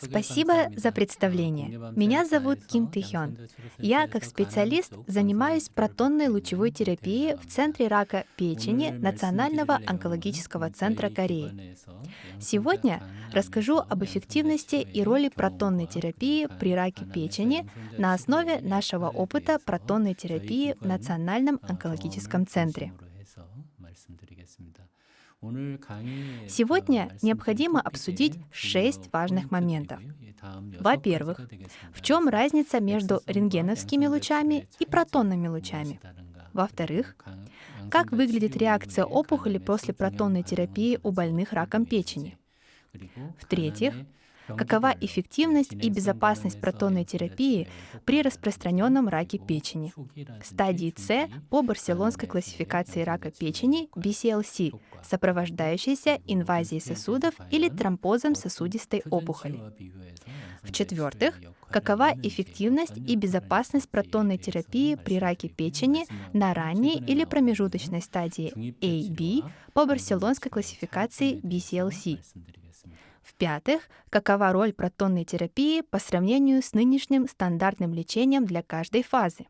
Спасибо за представление. Меня зовут Ким Тэхён. Я, как специалист, занимаюсь протонной лучевой терапией в Центре рака печени Национального онкологического центра Кореи. Сегодня расскажу об эффективности и роли протонной терапии при раке печени на основе нашего опыта протонной терапии в Национальном онкологическом центре. Сегодня необходимо обсудить шесть важных моментов. Во-первых, в чем разница между рентгеновскими лучами и протонными лучами? Во-вторых, как выглядит реакция опухоли после протонной терапии у больных раком печени? В-третьих, Какова эффективность и безопасность протонной терапии при распространенном раке печени? Стадии С по барселонской классификации рака печени BCLC, сопровождающейся инвазией сосудов или тромбозом сосудистой опухоли. В-четвертых, какова эффективность и безопасность протонной терапии при раке печени на ранней или промежуточной стадии AB по барселонской классификации BCLC. В-пятых, какова роль протонной терапии по сравнению с нынешним стандартным лечением для каждой фазы?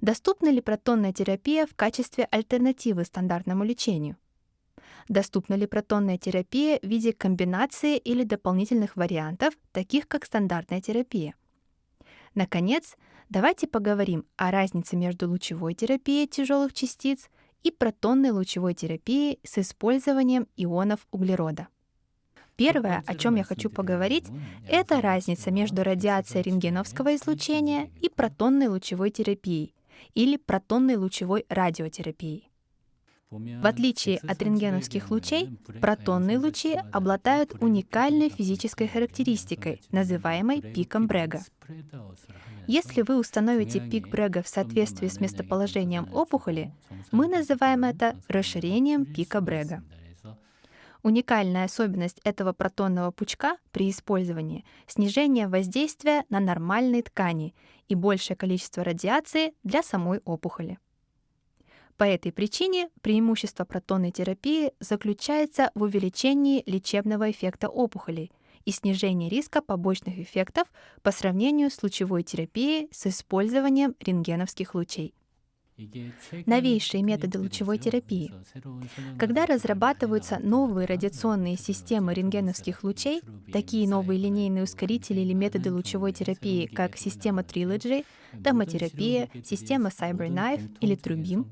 Доступна ли протонная терапия в качестве альтернативы стандартному лечению? Доступна ли протонная терапия в виде комбинации или дополнительных вариантов, таких как стандартная терапия? Наконец, давайте поговорим о разнице между лучевой терапией тяжелых частиц и протонной лучевой терапией с использованием ионов углерода. Первое, о чем я хочу поговорить, это разница между радиацией рентгеновского излучения и протонной лучевой терапией или протонной лучевой радиотерапией. В отличие от рентгеновских лучей, протонные лучи обладают уникальной физической характеристикой, называемой пиком Брега. Если вы установите пик Брега в соответствии с местоположением опухоли, мы называем это расширением пика Брега. Уникальная особенность этого протонного пучка при использовании — снижение воздействия на нормальные ткани и большее количество радиации для самой опухоли. По этой причине преимущество протонной терапии заключается в увеличении лечебного эффекта опухолей и снижении риска побочных эффектов по сравнению с лучевой терапией с использованием рентгеновских лучей новейшие методы лучевой терапии. Когда разрабатываются новые радиационные системы рентгеновских лучей, такие новые линейные ускорители или методы лучевой терапии, как система Trilogy, домотерапия, система CyberKnife или Trubim,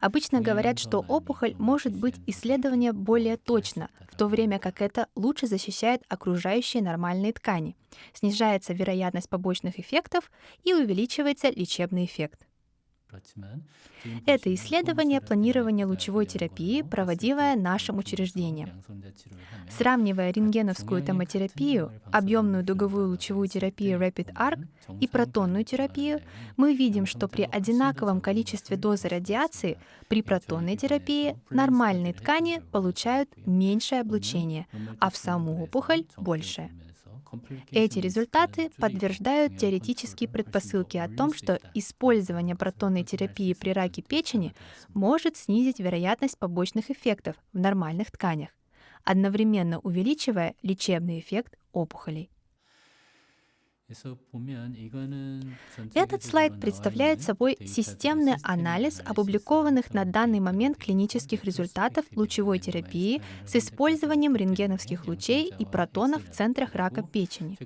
обычно говорят, что опухоль может быть исследована более точно, в то время как это лучше защищает окружающие нормальные ткани, снижается вероятность побочных эффектов и увеличивается лечебный эффект. Это исследование планирования лучевой терапии, проводимое нашим учреждением. Сравнивая рентгеновскую томотерапию, объемную дуговую лучевую терапию Rapid Arc и протонную терапию, мы видим, что при одинаковом количестве дозы радиации при протонной терапии нормальные ткани получают меньшее облучение, а в саму опухоль — большее. Эти результаты подтверждают теоретические предпосылки о том, что использование протонной терапии при раке печени может снизить вероятность побочных эффектов в нормальных тканях, одновременно увеличивая лечебный эффект опухолей. Этот слайд представляет собой системный анализ опубликованных на данный момент клинических результатов лучевой терапии с использованием рентгеновских лучей и протонов в центрах рака печени.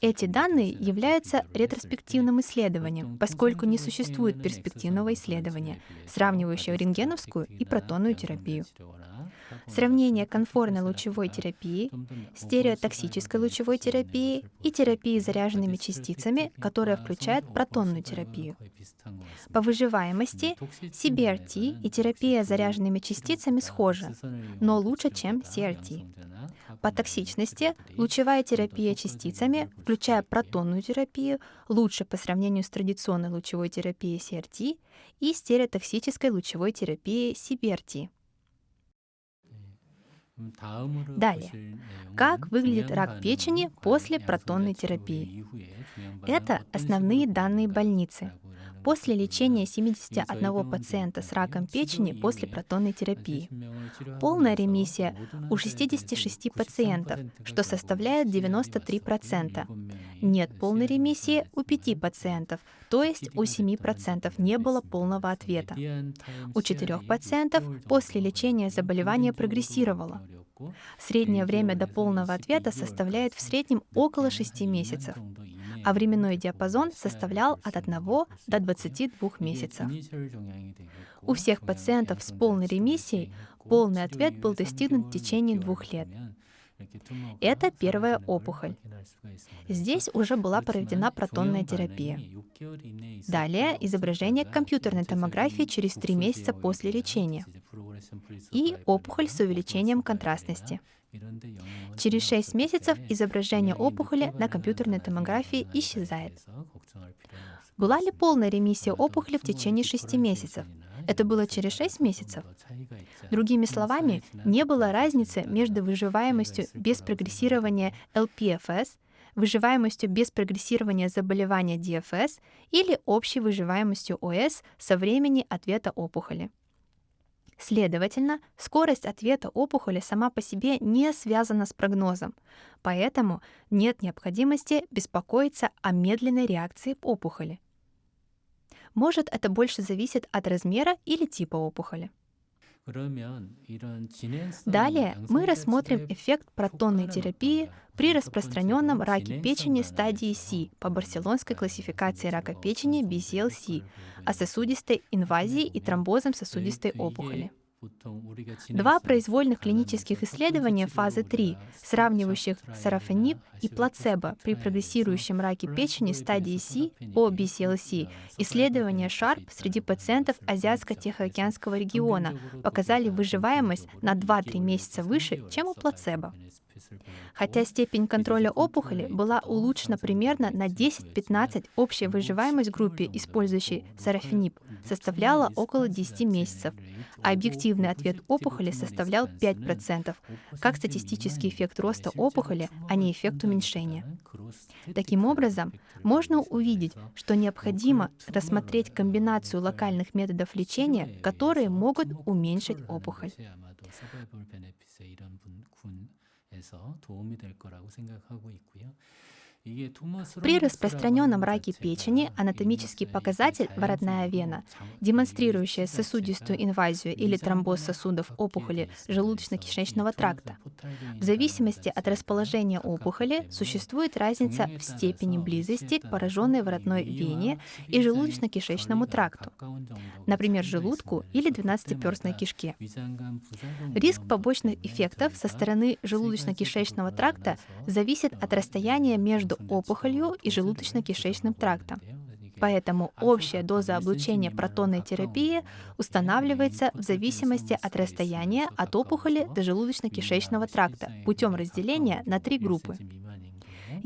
Эти данные являются ретроспективным исследованием, поскольку не существует перспективного исследования, сравнивающего рентгеновскую и протонную терапию. Сравнение конфорной лучевой терапии, стереотоксической лучевой терапии и терапии заряженными частицами, которая включает протонную терапию. По выживаемости CBRT и терапия заряженными частицами схожи, но лучше, чем CRT. По токсичности лучевая терапия частицами, включая протонную терапию, лучше по сравнению с традиционной лучевой терапией CRT и стереотоксической лучевой терапией CBRT. Далее. Как выглядит рак печени после протонной терапии? Это основные данные больницы. После лечения 71 пациента с раком печени после протонной терапии. Полная ремиссия у 66 пациентов, что составляет 93%. Нет полной ремиссии у 5 пациентов, то есть у 7% не было полного ответа. У 4 пациентов после лечения заболевание прогрессировало. Среднее время до полного ответа составляет в среднем около 6 месяцев, а временной диапазон составлял от 1 до 22 месяцев. У всех пациентов с полной ремиссией полный ответ был достигнут в течение двух лет. Это первая опухоль. Здесь уже была проведена протонная терапия. Далее изображение компьютерной томографии через три месяца после лечения и опухоль с увеличением контрастности. Через 6 месяцев изображение опухоли на компьютерной томографии исчезает. Была ли полная ремиссия опухоли в течение 6 месяцев? Это было через 6 месяцев. Другими словами, не было разницы между выживаемостью без прогрессирования LPFS, выживаемостью без прогрессирования заболевания DFS или общей выживаемостью ОС со времени ответа опухоли. Следовательно, скорость ответа опухоли сама по себе не связана с прогнозом, поэтому нет необходимости беспокоиться о медленной реакции опухоли. Может, это больше зависит от размера или типа опухоли. Далее мы рассмотрим эффект протонной терапии при распространенном раке печени стадии C по барселонской классификации рака печени BCLC, о сосудистой инвазии и тромбозом сосудистой опухоли. Два произвольных клинических исследования фазы 3, сравнивающих сарафанип и плацебо при прогрессирующем раке печени стадии C по BCLC, исследования SHARP среди пациентов Азиатско-Тихоокеанского региона показали выживаемость на 2-3 месяца выше, чем у плацебо. Хотя степень контроля опухоли была улучшена примерно на 10-15, общая выживаемость группе, использующей сарафинип, составляла около 10 месяцев, а объективный ответ опухоли составлял 5%, как статистический эффект роста опухоли, а не эффект уменьшения. Таким образом, можно увидеть, что необходимо рассмотреть комбинацию локальных методов лечения, которые могут уменьшить опухоль. При распространенном раке печени анатомический показатель воротная вена, демонстрирующая сосудистую инвазию или тромбоз сосудов опухоли желудочно-кишечного тракта. В зависимости от расположения опухоли существует разница в степени близости к пораженной воротной вене и желудочно-кишечному тракту, например, желудку или двенадцатиперстной кишке. Риск побочных эффектов со стороны желудочно-кишечного тракта зависит от расстояния между опухолью и желудочно-кишечным трактом. Поэтому общая доза облучения протонной терапии устанавливается в зависимости от расстояния от опухоли до желудочно-кишечного тракта путем разделения на три группы.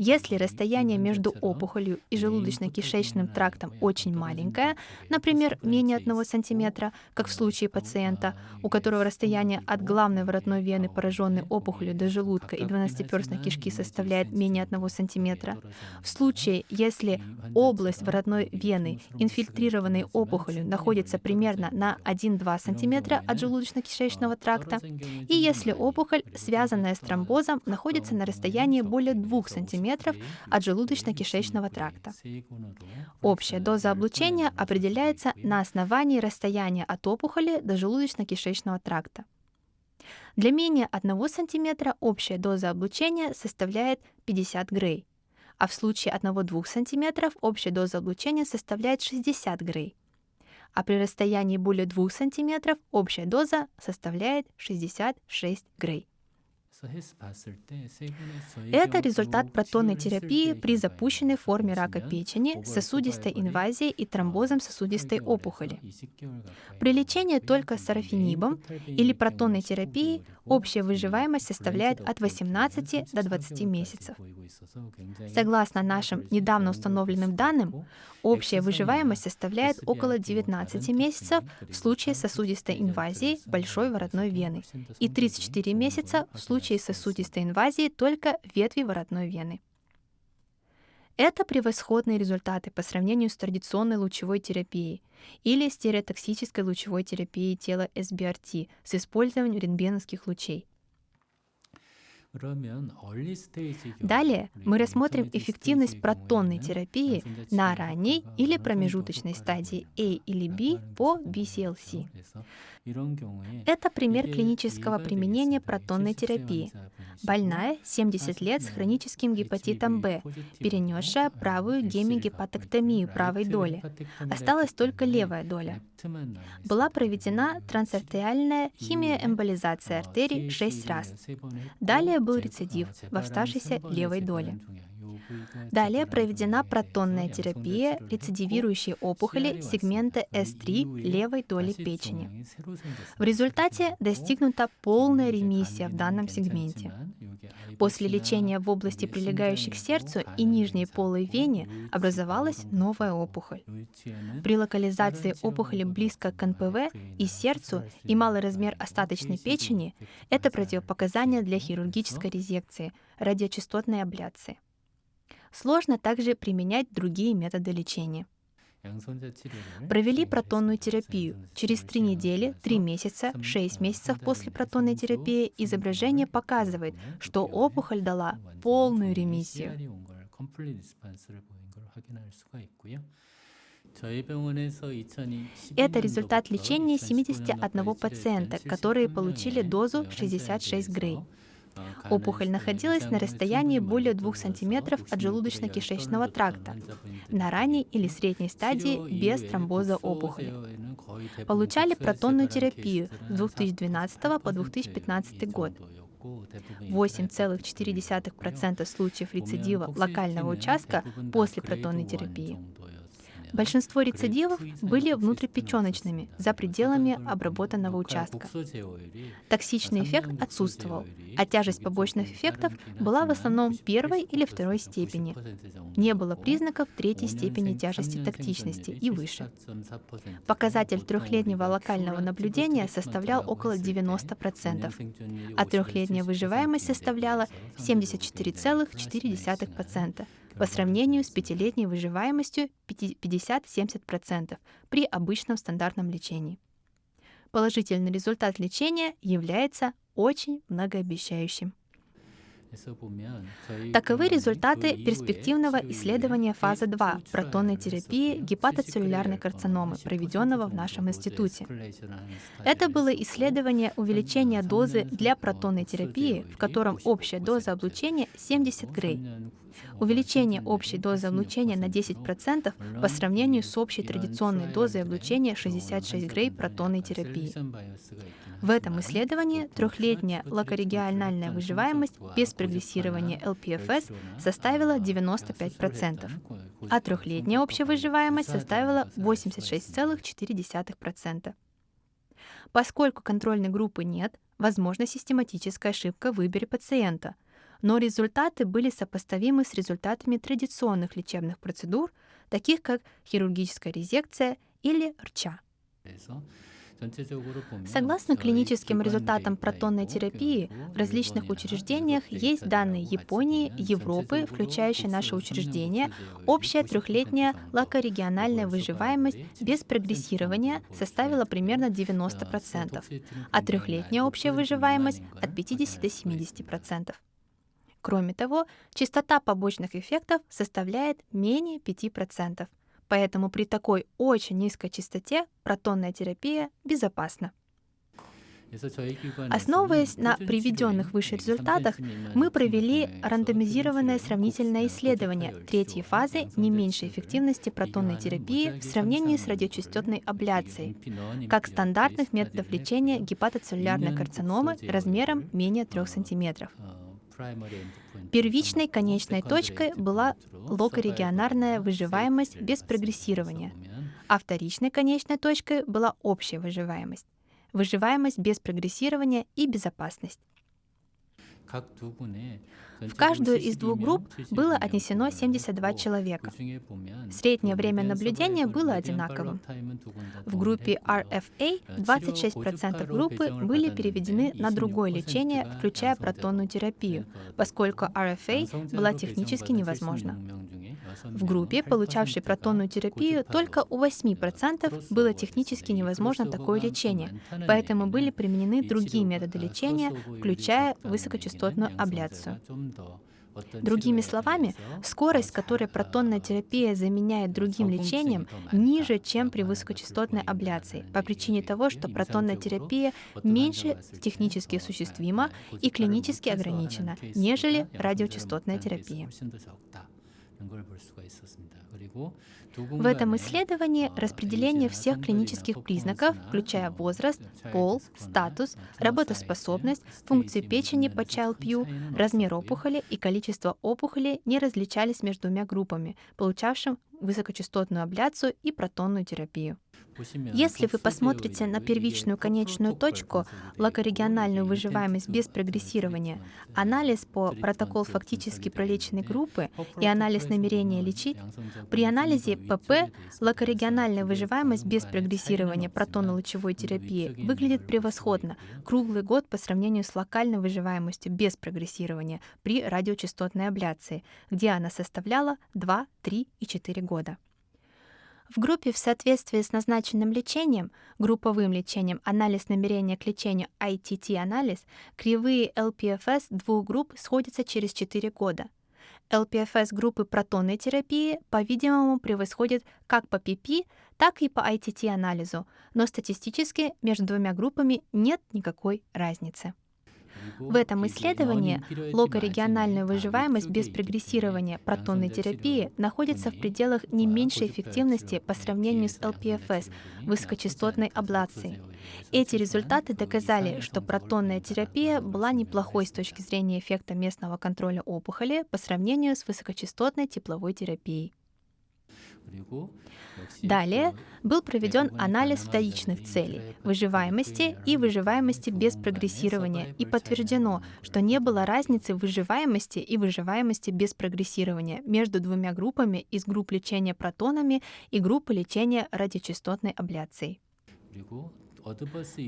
Если расстояние между опухолью и желудочно-кишечным трактом очень маленькое, например, менее 1 см, как в случае пациента, у которого расстояние от главной воротной вены, пораженной опухолью до желудка и 12-перстной кишки составляет менее 1 см, в случае, если область воротной вены, инфильтрированной опухолью, находится примерно на 1-2 см от желудочно-кишечного тракта, и если опухоль, связанная с тромбозом, находится на расстоянии более 2 см мм от желудочно-кишечного тракта. Общая доза облучения определяется на основании расстояния от опухоли до желудочно-кишечного тракта. Для менее 1 см общая доза облучения составляет 50 грей, а в случае 1-2 см общая доза облучения составляет 60 грей, а при расстоянии более 2 см общая доза составляет 66 грей. Это результат протонной терапии при запущенной форме рака печени, сосудистой инвазией и тромбозом сосудистой опухоли. При лечении только сарафинибом или протонной терапией общая выживаемость составляет от 18 до 20 месяцев. Согласно нашим недавно установленным данным, общая выживаемость составляет около 19 месяцев в случае сосудистой инвазии большой воротной вены и 34 месяца в случае сосудистой инвазии только ветви воротной вены. Это превосходные результаты по сравнению с традиционной лучевой терапией или стереотоксической лучевой терапией тела SBRT с использованием рентгеновских лучей. Далее мы рассмотрим эффективность протонной терапии на ранней или промежуточной стадии A или B по BCLC. Это пример клинического применения протонной терапии. Больная 70 лет с хроническим гепатитом Б, перенесшая правую гемигепатоктомию правой доли. Осталась только левая доля. Была проведена трансартериальная химиоэмболизация артерий 6 раз. Далее был рецидив в оставшейся левой доле. Далее проведена протонная терапия рецидивирующей опухоли сегмента S3 левой доли печени. В результате достигнута полная ремиссия в данном сегменте. После лечения в области, прилегающей к сердцу и нижней полой вене, образовалась новая опухоль. При локализации опухоли близко к НПВ и сердцу и малый размер остаточной печени – это противопоказания для хирургической резекции, радиочастотной абляции. Сложно также применять другие методы лечения. Провели протонную терапию. Через 3 недели, 3 месяца, 6 месяцев после протонной терапии изображение показывает, что опухоль дала полную ремиссию. Это результат лечения 71 пациента, которые получили дозу 66 грей. Опухоль находилась на расстоянии более 2 см от желудочно-кишечного тракта, на ранней или средней стадии без тромбоза опухоли. Получали протонную терапию с 2012 по 2015 год. 8,4% случаев рецидива локального участка после протонной терапии. Большинство рецидивов были внутрипеченочными, за пределами обработанного участка. Токсичный эффект отсутствовал, а тяжесть побочных эффектов была в основном первой или второй степени. Не было признаков третьей степени тяжести токсичности и выше. Показатель трехлетнего локального наблюдения составлял около 90%, а трехлетняя выживаемость составляла 74,4% по сравнению с пятилетней выживаемостью 50-70% при обычном стандартном лечении. Положительный результат лечения является очень многообещающим. Таковы результаты перспективного исследования фазы 2 протонной терапии гепатоцеллюлярной карциномы, проведенного в нашем институте. Это было исследование увеличения дозы для протонной терапии, в котором общая доза облучения 70 грей. Увеличение общей дозы облучения на 10% по сравнению с общей традиционной дозой облучения 66 грей протонной терапии. В этом исследовании трехлетняя локорегиональная выживаемость без прогрессирования ЛПФС составила 95%, а трехлетняя общая выживаемость составила 86,4%. Поскольку контрольной группы нет, возможна систематическая ошибка в выборе пациента, но результаты были сопоставимы с результатами традиционных лечебных процедур, таких как хирургическая резекция или РЧА. Согласно клиническим результатам протонной терапии, в различных учреждениях есть данные Японии, Европы, включающие наше учреждение, общая трехлетняя локорегиональная выживаемость без прогрессирования составила примерно 90%, а трехлетняя общая выживаемость от 50 до 70%. Кроме того, частота побочных эффектов составляет менее 5%. Поэтому при такой очень низкой частоте протонная терапия безопасна. Основываясь на приведенных выше результатах, мы провели рандомизированное сравнительное исследование третьей фазы не меньшей эффективности протонной терапии в сравнении с радиочастотной абляцией, как стандартных методов лечения гепатоцеллюлярной карциномы размером менее 3 см. Первичной конечной точкой была локорегионарная выживаемость без прогрессирования, а вторичной конечной точкой была общая выживаемость, выживаемость без прогрессирования и безопасность. В каждую из двух групп было отнесено 72 человека. Среднее время наблюдения было одинаковым. В группе RFA 26% группы были переведены на другое лечение, включая протонную терапию, поскольку RFA была технически невозможна. В группе, получавшей протонную терапию, только у 8% было технически невозможно такое лечение, поэтому были применены другие методы лечения, включая высокочастотную абляцию. Другими словами, скорость, с которой протонная терапия заменяет другим лечением, ниже, чем при высокочастотной абляции, по причине того, что протонная терапия меньше технически осуществима и клинически ограничена, нежели радиочастотная терапия. В этом исследовании распределение всех клинических признаков, включая возраст, пол, статус, работоспособность, функции печени по Child-Pugh, размер опухоли и количество опухолей не различались между двумя группами, получавшим высокочастотную абляцию и протонную терапию. Если вы посмотрите на первичную конечную точку, локорегиональную выживаемость без прогрессирования, анализ по протокол фактически пролеченной группы и анализ намерения лечить, при анализе ПП локорегиональная выживаемость без прогрессирования протонно-лучевой терапии выглядит превосходно. Круглый год по сравнению с локальной выживаемостью без прогрессирования при радиочастотной абляции, где она составляла 2, 3 и 4 года. В группе в соответствии с назначенным лечением, групповым лечением, анализ намерения к лечению ITT-анализ, кривые LPFS двух групп сходятся через 4 года. LPFS группы протонной терапии, по-видимому, превосходит как по PP, так и по ITT-анализу, но статистически между двумя группами нет никакой разницы. В этом исследовании локорегиональная выживаемость без прогрессирования протонной терапии находится в пределах не меньшей эффективности по сравнению с ЛПФС, высокочастотной аблацией. Эти результаты доказали, что протонная терапия была неплохой с точки зрения эффекта местного контроля опухоли по сравнению с высокочастотной тепловой терапией. Далее был проведен анализ вторичных целей – выживаемости и выживаемости без прогрессирования, и подтверждено, что не было разницы в выживаемости и выживаемости без прогрессирования между двумя группами из групп лечения протонами и группы лечения радиочастотной абляцией.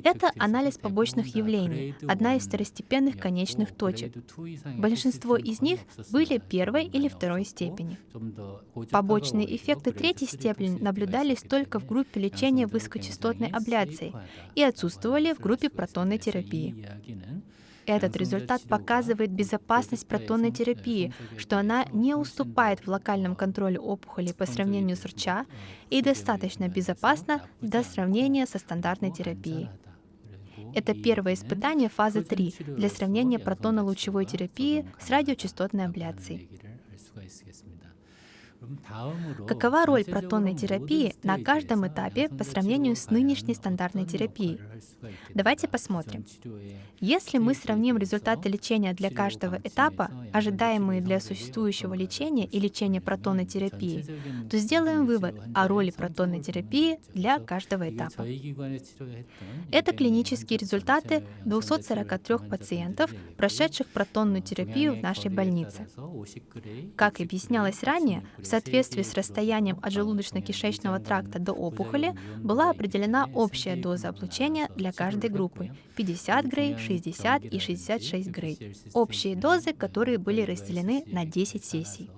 Это анализ побочных явлений, одна из второстепенных конечных точек. Большинство из них были первой или второй степени. Побочные эффекты третьей степени наблюдались только в группе лечения высокочастотной абляцией и отсутствовали в группе протонной терапии. Этот результат показывает безопасность протонной терапии, что она не уступает в локальном контроле опухоли по сравнению с РЧА и достаточно безопасна для сравнения со стандартной терапией. Это первое испытание фазы 3 для сравнения протонно-лучевой терапии с радиочастотной абляцией. Какова роль протонной терапии на каждом этапе по сравнению с нынешней стандартной терапией? Давайте посмотрим. Если мы сравним результаты лечения для каждого этапа, ожидаемые для существующего лечения и лечения протонной терапии, то сделаем вывод о роли протонной терапии для каждого этапа. Это клинические результаты 243 пациентов, прошедших протонную терапию в нашей больнице. Как объяснялось ранее, в соответствии с расстоянием от желудочно-кишечного тракта до опухоли была определена общая доза облучения для каждой группы — 50 грей, 60 и 66 грей. Общие дозы, которые были разделены на 10 сессий.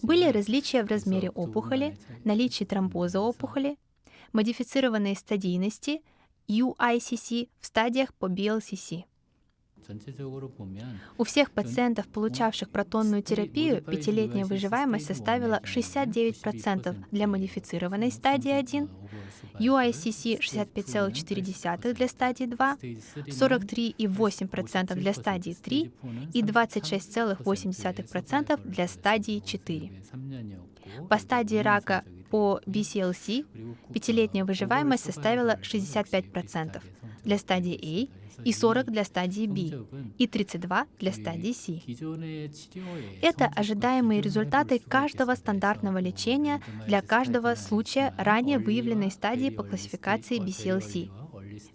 Были различия в размере опухоли, наличии тромбоза опухоли, модифицированной стадийности, UICC в стадиях по BLCC. У всех пациентов, получавших протонную терапию, пятилетняя выживаемость составила 69% для модифицированной стадии 1, UICC 65,4 для стадии 2, 43,8% для стадии 3 и 26,8% для стадии 4. По стадии рака по BCLC пятилетняя выживаемость составила 65% для стадии A и 40 для стадии B, и 32 для стадии C. Это ожидаемые результаты каждого стандартного лечения для каждого случая ранее выявленной стадии по классификации BCLC.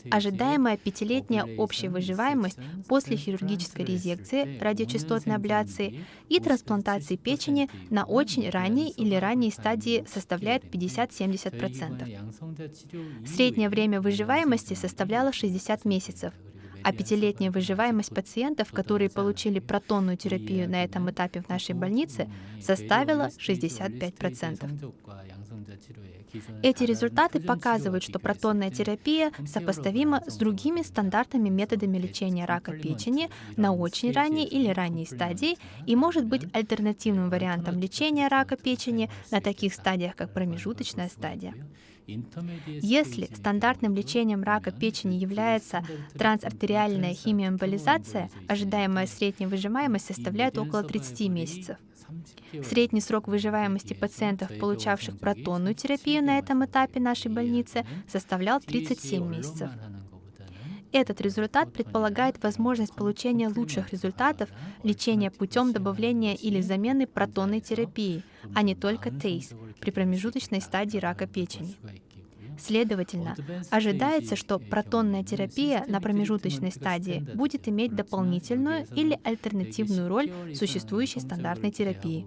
Ожидаемая пятилетняя общая выживаемость после хирургической резекции, радиочастотной абляции и трансплантации печени на очень ранней или ранней стадии составляет 50-70%. Среднее время выживаемости составляло 60 месяцев, а пятилетняя выживаемость пациентов, которые получили протонную терапию на этом этапе в нашей больнице, составила 65%. Эти результаты показывают, что протонная терапия сопоставима с другими стандартными методами лечения рака печени на очень ранней или ранней стадии и может быть альтернативным вариантом лечения рака печени на таких стадиях, как промежуточная стадия. Если стандартным лечением рака печени является трансартериальная химиоэмболизация, ожидаемая средняя выживаемость составляет около 30 месяцев. Средний срок выживаемости пациентов, получавших протонную терапию на этом этапе нашей больницы, составлял 37 месяцев. Этот результат предполагает возможность получения лучших результатов лечения путем добавления или замены протонной терапии, а не только ТЕЙС при промежуточной стадии рака печени. Следовательно, ожидается, что протонная терапия на промежуточной стадии будет иметь дополнительную или альтернативную роль существующей стандартной терапии.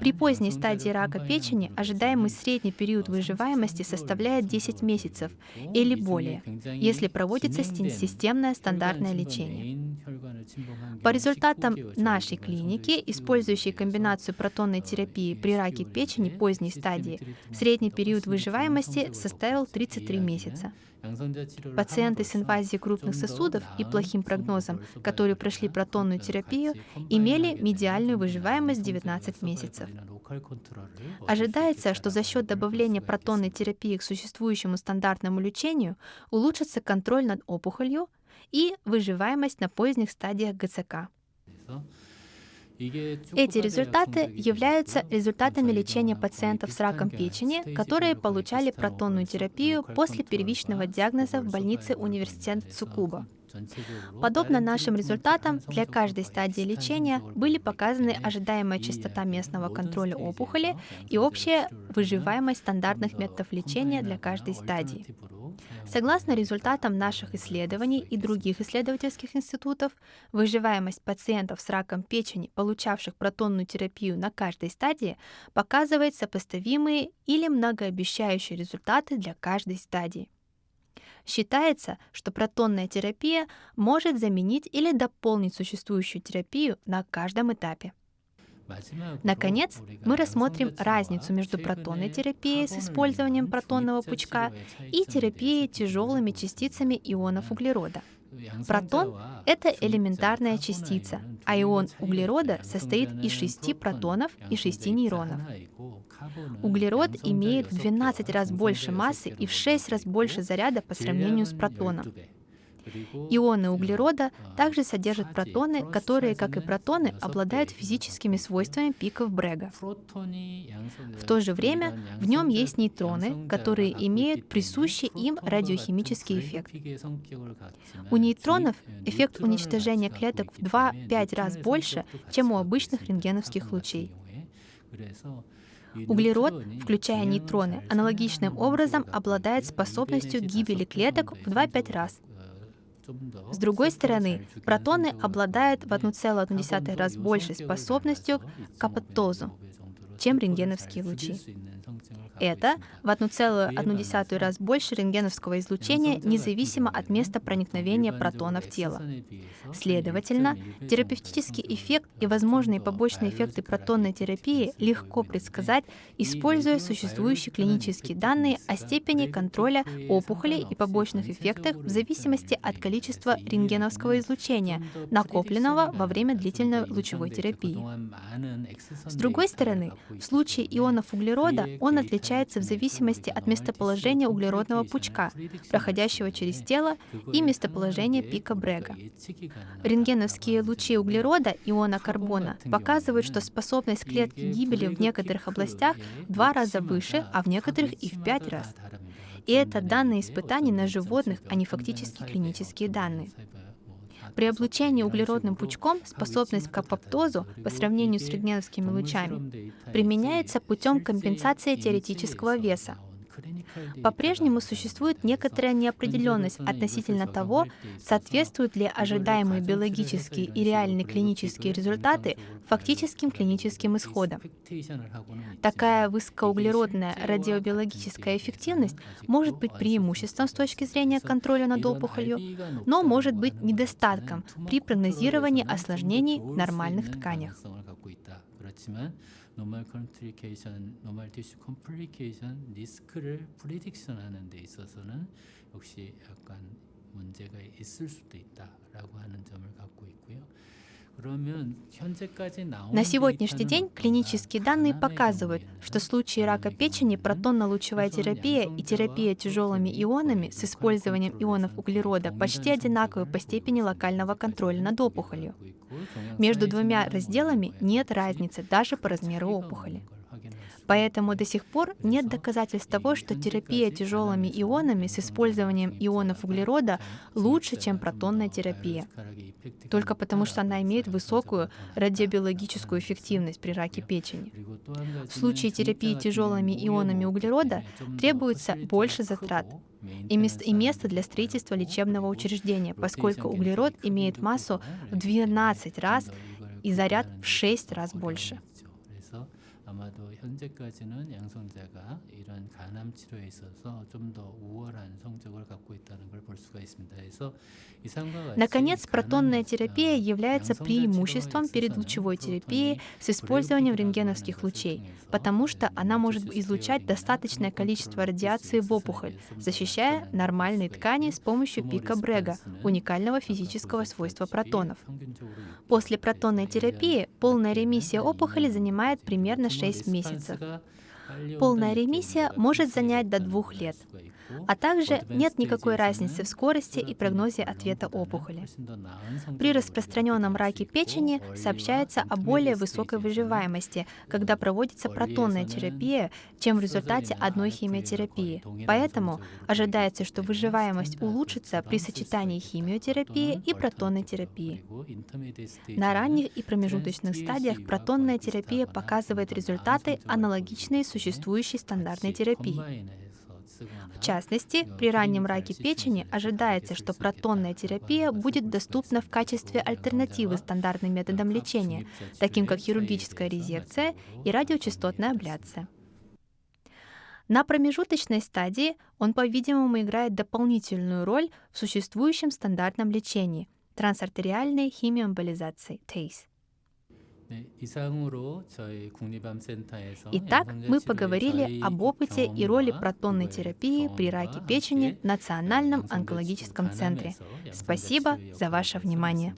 При поздней стадии рака печени ожидаемый средний период выживаемости составляет 10 месяцев или более, если проводится системное стандартное лечение. По результатам нашей клиники, использующей комбинацию протонной терапии при раке печени поздней стадии, средний период выживаемости составил 33 месяца. Пациенты с инвазией крупных сосудов и плохим прогнозом, которые прошли протонную терапию, имели медиальную выживаемость 19 месяцев. Ожидается, что за счет добавления протонной терапии к существующему стандартному лечению улучшится контроль над опухолью и выживаемость на поздних стадиях ГЦК. Эти результаты являются результатами лечения пациентов с раком печени, которые получали протонную терапию после первичного диагноза в больнице университета Цукуба. Подобно нашим результатам, для каждой стадии лечения были показаны ожидаемая частота местного контроля опухоли и общая выживаемость стандартных методов лечения для каждой стадии. Согласно результатам наших исследований и других исследовательских институтов, выживаемость пациентов с раком печени, получавших протонную терапию на каждой стадии, показывает сопоставимые или многообещающие результаты для каждой стадии. Считается, что протонная терапия может заменить или дополнить существующую терапию на каждом этапе. Наконец, мы рассмотрим разницу между протонной терапией с использованием протонного пучка и терапией тяжелыми частицами ионов углерода. Протон — это элементарная частица, а ион углерода состоит из шести протонов и шести нейронов. Углерод имеет в 12 раз больше массы и в 6 раз больше заряда по сравнению с протоном. Ионы углерода также содержат протоны, которые, как и протоны, обладают физическими свойствами пиков Брега. В то же время в нем есть нейтроны, которые имеют присущий им радиохимический эффект. У нейтронов эффект уничтожения клеток в 2-5 раз больше, чем у обычных рентгеновских лучей. Углерод, включая нейтроны, аналогичным образом обладает способностью гибели клеток в 2-5 раз, с другой стороны, протоны обладают в 1,1 раз большей способностью к апоптозу, чем рентгеновские лучи. Это в 1,1 раз больше рентгеновского излучения, независимо от места проникновения протона в тело. Следовательно, терапевтический эффект и возможные побочные эффекты протонной терапии легко предсказать, используя существующие клинические данные о степени контроля опухолей и побочных эффектах в зависимости от количества рентгеновского излучения, накопленного во время длительной лучевой терапии. С другой стороны, в случае ионов углерода он отличается в зависимости от местоположения углеродного пучка, проходящего через тело, и местоположения пика Брега. Рентгеновские лучи углерода, иона карбона, показывают, что способность клетки гибели в некоторых областях в два раза выше, а в некоторых и в пять раз. И это данные испытаний на животных, а не фактически клинические данные. При облучении углеродным пучком способность к апоптозу по сравнению с рентгеновскими лучами применяется путем компенсации теоретического веса. По-прежнему существует некоторая неопределенность относительно того, соответствуют ли ожидаемые биологические и реальные клинические результаты фактическим клиническим исходам. Такая высокоуглеродная радиобиологическая эффективность может быть преимуществом с точки зрения контроля над опухолью, но может быть недостатком при прогнозировании осложнений в нормальных тканях. 노멀 컴플리케이션, 노멀 티슈 컴플리케이션 리스크를 프리딕션 하는 데 있어서는 역시 약간 문제가 있을 수도 있다라고 하는 점을 갖고 있고요. На сегодняшний день клинические данные показывают, что в случае рака печени протонно-лучевая терапия и терапия тяжелыми ионами с использованием ионов углерода почти одинаковы по степени локального контроля над опухолью. Между двумя разделами нет разницы даже по размеру опухоли. Поэтому до сих пор нет доказательств того, что терапия тяжелыми ионами с использованием ионов углерода лучше, чем протонная терапия. Только потому, что она имеет высокую радиобиологическую эффективность при раке печени. В случае терапии тяжелыми ионами углерода требуется больше затрат, и место, и место для строительства лечебного учреждения, поскольку углерод имеет массу в 12 раз и заряд в 6 раз больше. 아마도 현재까지는 양성자가 이런 간암 치료에 있어서 좀 더 우월한 성적을 갖고 있다는 걸 볼 수가 있습니다. 그래서 Наконец, протонная терапия является преимуществом перед лучевой терапией с использованием рентгеновских лучей, потому что она может излучать достаточное количество радиации в опухоль, защищая нормальные ткани с помощью пика Брега, уникального физического свойства протонов. После протонной терапии полная ремиссия опухоли занимает примерно 6 месяцев. Полная ремиссия может занять до двух лет. А также нет никакой разницы в скорости и прогнозе ответа опухоли. При распространенном раке печени сообщается о более высокой выживаемости, когда проводится протонная терапия, чем в результате одной химиотерапии. Поэтому ожидается, что выживаемость улучшится при сочетании химиотерапии и протонной терапии. На ранних и промежуточных стадиях протонная терапия показывает результаты, аналогичные существующей стандартной терапии. В частности, при раннем раке печени ожидается, что протонная терапия будет доступна в качестве альтернативы стандартным методам лечения, таким как хирургическая резекция и радиочастотная абляция. На промежуточной стадии он, по-видимому, играет дополнительную роль в существующем стандартном лечении – трансартериальной химиоэмболизации – ТЕЙС. Итак, мы поговорили об опыте и роли протонной терапии при раке печени в Национальном онкологическом центре. Спасибо за ваше внимание.